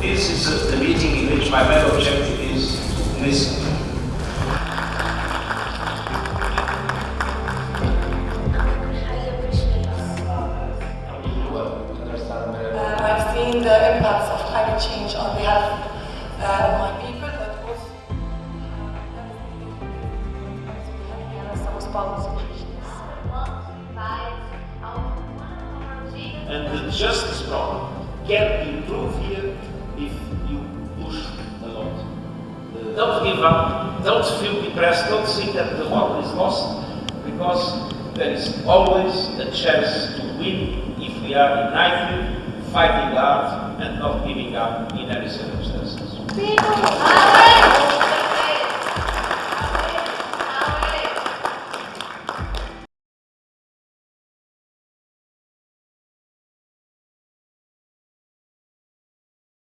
This is the meeting in which my main objective is to listen. Uh, I've seen the impacts of climate change on the health uh, of my people, uh, And the justice problem can be improve here don't give up, don't feel depressed, don't think that the war is lost, because there is always a chance to win if we are united, fighting hard, and not giving up in any circumstances.